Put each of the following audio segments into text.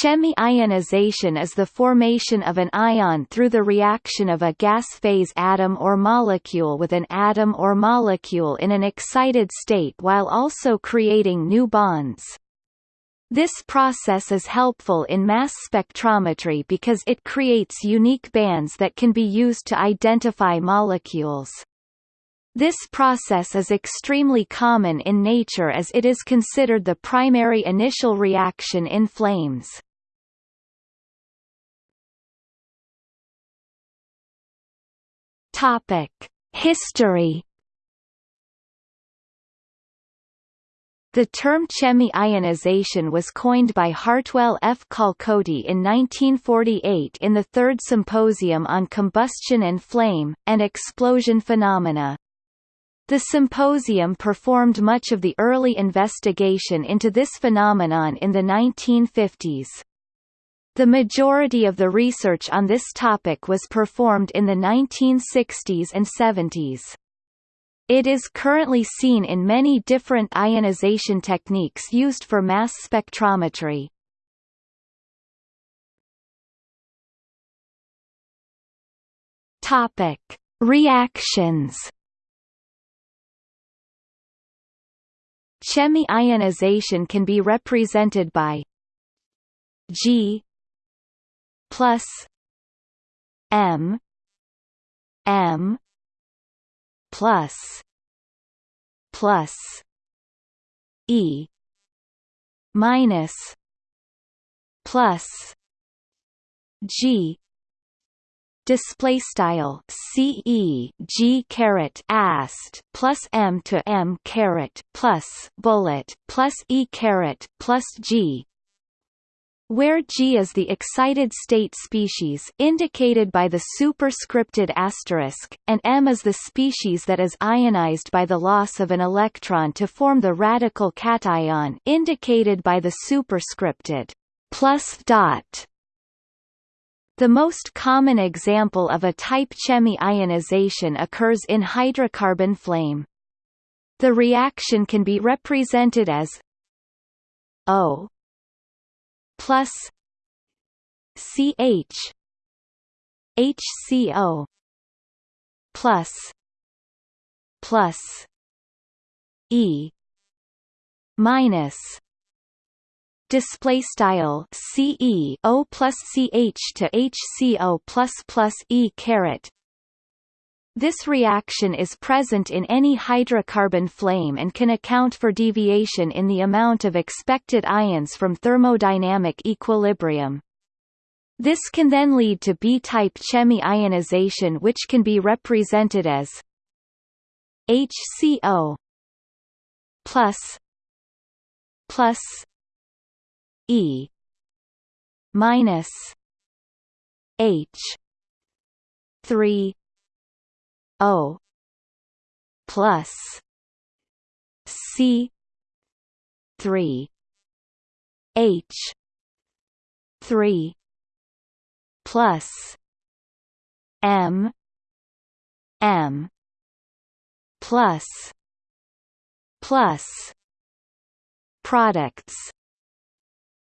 Chemi-ionization is the formation of an ion through the reaction of a gas phase atom or molecule with an atom or molecule in an excited state while also creating new bonds. This process is helpful in mass spectrometry because it creates unique bands that can be used to identify molecules. This process is extremely common in nature as it is considered the primary initial reaction in flames. History The term chemi-ionization was coined by Hartwell F. Calcote in 1948 in the Third Symposium on Combustion and Flame, and Explosion Phenomena. The symposium performed much of the early investigation into this phenomenon in the 1950s. The majority of the research on this topic was performed in the 1960s and 70s. It is currently seen in many different ionization techniques used for mass spectrometry. Topic: Reactions Chemi-ionization can be represented by G plus M M plus plus E minus plus G display style c e g caret ast plus m to m caret plus bullet plus e caret plus g. Where G is the excited state species indicated by the superscripted asterisk, and M is the species that is ionized by the loss of an electron to form the radical cation indicated by the superscripted plus dot the most common example of a type chemi-ionization occurs in hydrocarbon flame. The reaction can be represented as O plus CH HCO plus plus E minus display style C E O plus C H to H C O plus plus E caret this reaction is present in any hydrocarbon flame and can account for deviation in the amount of expected ions from thermodynamic equilibrium. This can then lead to B-type chemi-ionization which can be represented as HCO plus plus E minus H three O plus C three H three plus M M plus plus products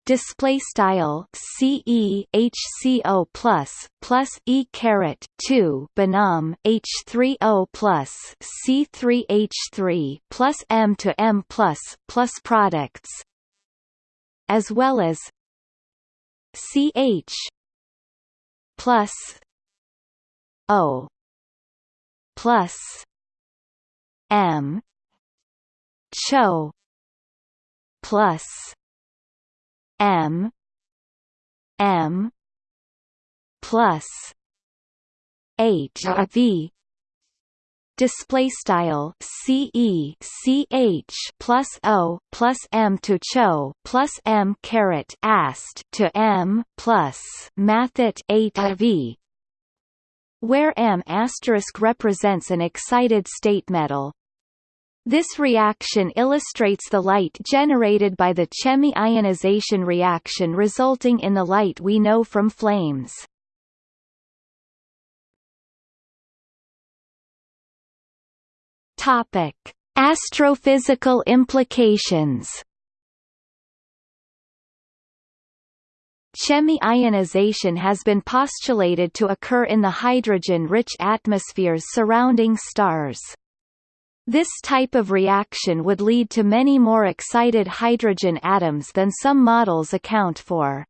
display style C E H C O plus plus E caret two Banam H three O plus C three H three plus M to M plus plus products. As well as C H plus O plus M CHO plus M M plus H V. Display style C E C H plus O plus M to CHO plus M caret ast to M plus mathet eight V. Where M asterisk represents an excited state metal this reaction illustrates the light generated by the chemi-ionization reaction resulting in the light we know from flames. Topic: Astrophysical implications. Chemi-ionization has been postulated to occur in the hydrogen-rich atmospheres surrounding stars. This type of reaction would lead to many more excited hydrogen atoms than some models account for.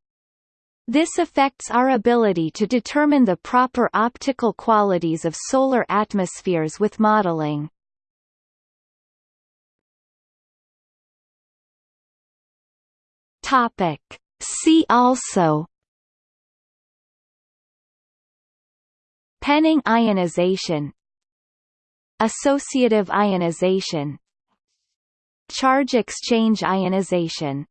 This affects our ability to determine the proper optical qualities of solar atmospheres with modeling. Topic. See also Penning ionization Associative ionization Charge exchange ionization